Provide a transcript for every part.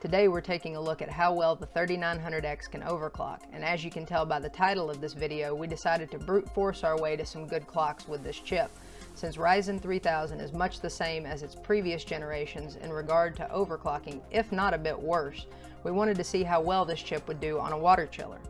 Today we're taking a look at how well the 3900X can overclock, and as you can tell by the title of this video, we decided to brute force our way to some good clocks with this chip. Since Ryzen 3000 is much the same as its previous generations in regard to overclocking, if not a bit worse, we wanted to see how well this chip would do on a water chiller.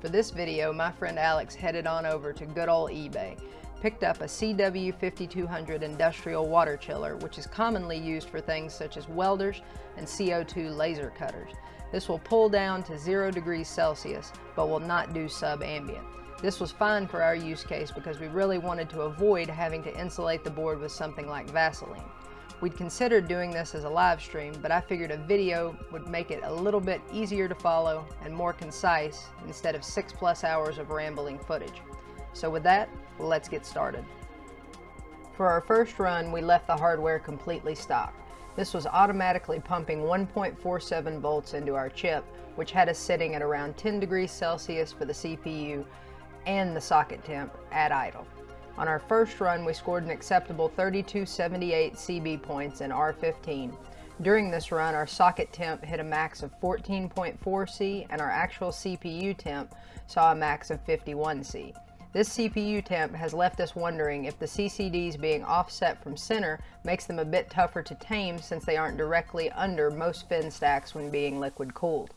For this video, my friend Alex headed on over to good old eBay picked up a CW5200 industrial water chiller, which is commonly used for things such as welders and CO2 laser cutters. This will pull down to 0 degrees Celsius, but will not do sub-ambient. This was fine for our use case because we really wanted to avoid having to insulate the board with something like Vaseline. We'd considered doing this as a live stream, but I figured a video would make it a little bit easier to follow and more concise instead of six plus hours of rambling footage. So with that, let's get started. For our first run, we left the hardware completely stock. This was automatically pumping 1.47 volts into our chip, which had us sitting at around 10 degrees Celsius for the CPU and the socket temp at idle. On our first run, we scored an acceptable 3278 CB points in R15. During this run, our socket temp hit a max of 14.4 C and our actual CPU temp saw a max of 51 C. This CPU temp has left us wondering if the CCDs being offset from center makes them a bit tougher to tame since they aren't directly under most fin stacks when being liquid cooled.